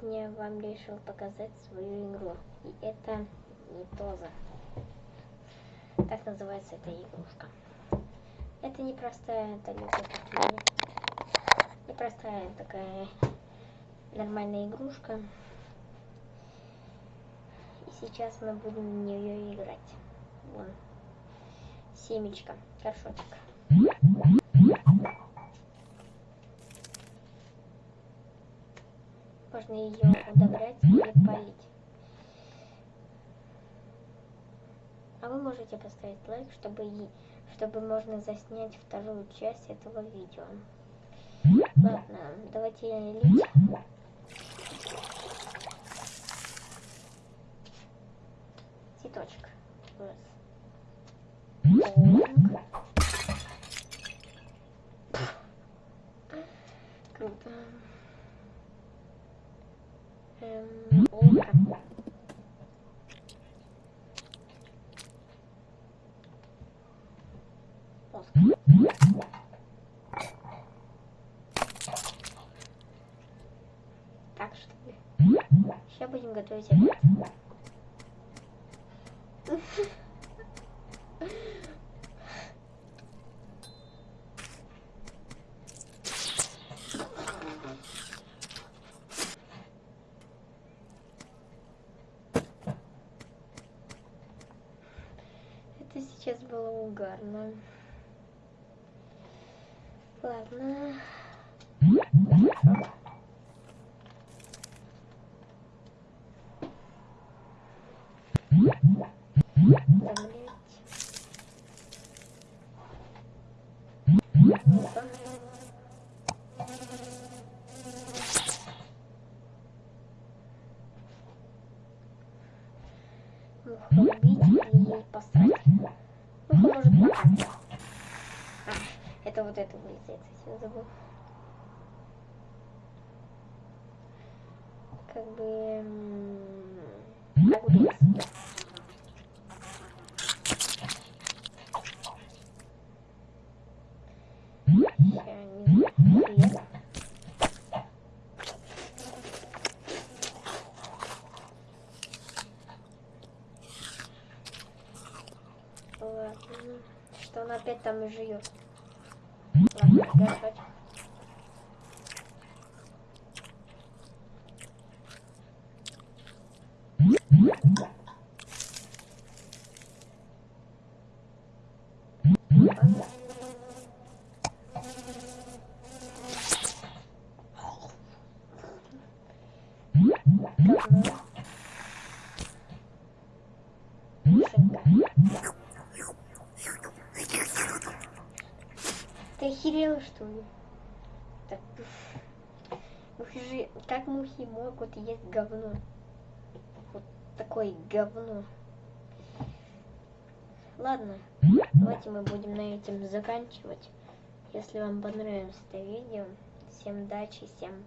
сегодня вам решил показать свою игру. И это не Тоза. Так называется эта игрушка. Это не простая, это такие. Не простая такая нормальная игрушка. И сейчас мы будем в нее играть. Вон. Семечка. Горшочек. Можно ее удобрять или полить. А вы можете поставить лайк, чтобы, чтобы можно заснять вторую часть этого видео. Ладно, давайте лить. Цветочек. Раз. Так что? Сейчас будем готовить обед. Это сейчас было угарно. Ладно. Хорошо. Убить или посрать? Муха может посрать. А, это вот это вылезает, совсем забыл. Как бы... м, Огурец. Ща, Что он опять там и живет? Ладно, горшочек. Ладно. Говно. Ты охерела, что ли? Так, же, как мухи могут есть говно? Вот такое говно. Ладно, давайте мы будем на этом заканчивать. Если вам понравилось это видео, всем удачи, всем